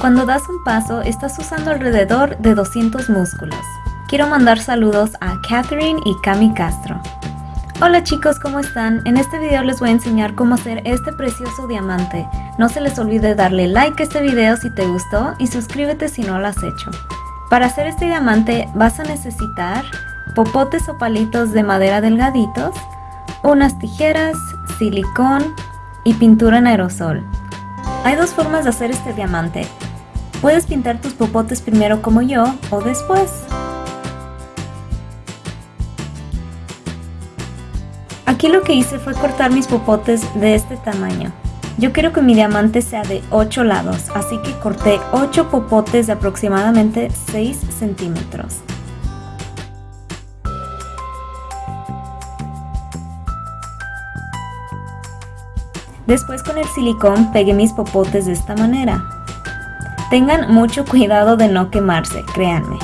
Cuando das un paso, estás usando alrededor de 200 músculos. Quiero mandar saludos a Catherine y Cami Castro. Hola chicos, ¿cómo están? En este video les voy a enseñar cómo hacer este precioso diamante. No se les olvide darle like a este video si te gustó y suscríbete si no lo has hecho. Para hacer este diamante vas a necesitar popotes o palitos de madera delgaditos, unas tijeras, silicón y pintura en aerosol. Hay dos formas de hacer este diamante. Puedes pintar tus popotes primero como yo o después. Aquí lo que hice fue cortar mis popotes de este tamaño. Yo quiero que mi diamante sea de 8 lados, así que corté 8 popotes de aproximadamente 6 centímetros. Después con el silicón pegué mis popotes de esta manera. Tengan mucho cuidado de no quemarse, créanme.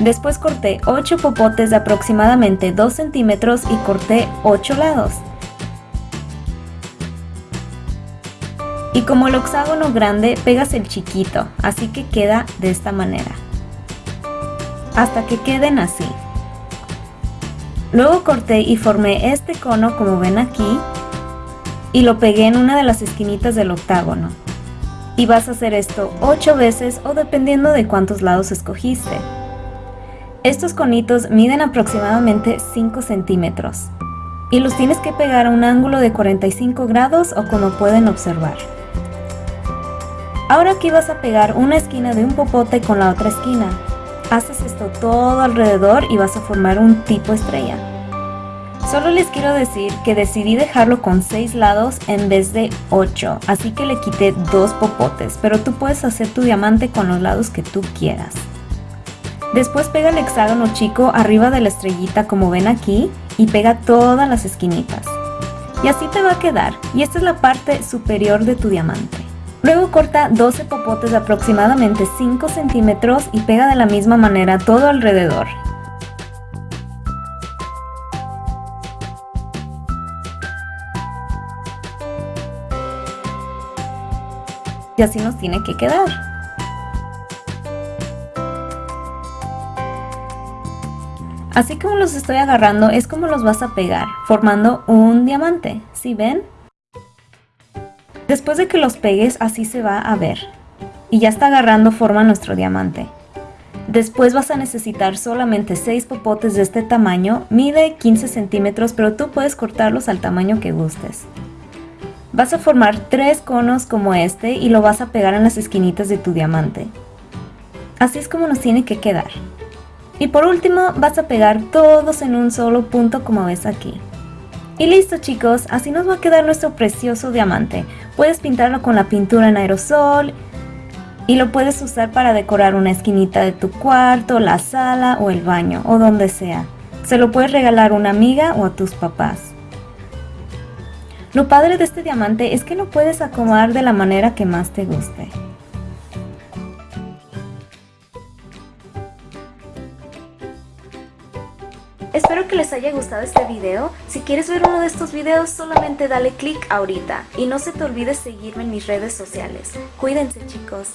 Después corté 8 popotes de aproximadamente 2 centímetros y corté 8 lados. Y como el hexágono grande, pegas el chiquito, así que queda de esta manera. Hasta que queden así. Luego corté y formé este cono como ven aquí y lo pegué en una de las esquinitas del octágono y vas a hacer esto 8 veces o dependiendo de cuántos lados escogiste. Estos conitos miden aproximadamente 5 centímetros y los tienes que pegar a un ángulo de 45 grados o como pueden observar. Ahora aquí vas a pegar una esquina de un popote con la otra esquina. Haces esto todo alrededor y vas a formar un tipo estrella. Solo les quiero decir que decidí dejarlo con 6 lados en vez de 8, así que le quité 2 popotes, pero tú puedes hacer tu diamante con los lados que tú quieras. Después pega el hexágono chico arriba de la estrellita como ven aquí y pega todas las esquinitas. Y así te va a quedar, y esta es la parte superior de tu diamante. Luego corta 12 popotes de aproximadamente 5 centímetros y pega de la misma manera todo alrededor. Y así nos tiene que quedar. Así como los estoy agarrando es como los vas a pegar, formando un diamante, ¿sí ven? Después de que los pegues así se va a ver. Y ya está agarrando forma nuestro diamante. Después vas a necesitar solamente 6 popotes de este tamaño, mide 15 centímetros pero tú puedes cortarlos al tamaño que gustes. Vas a formar tres conos como este y lo vas a pegar en las esquinitas de tu diamante. Así es como nos tiene que quedar. Y por último vas a pegar todos en un solo punto como ves aquí. Y listo chicos, así nos va a quedar nuestro precioso diamante. Puedes pintarlo con la pintura en aerosol y lo puedes usar para decorar una esquinita de tu cuarto, la sala o el baño o donde sea. Se lo puedes regalar a una amiga o a tus papás. Lo padre de este diamante es que lo puedes acomodar de la manera que más te guste. Espero que les haya gustado este video. Si quieres ver uno de estos videos, solamente dale click ahorita. Y no se te olvide seguirme en mis redes sociales. Cuídense chicos.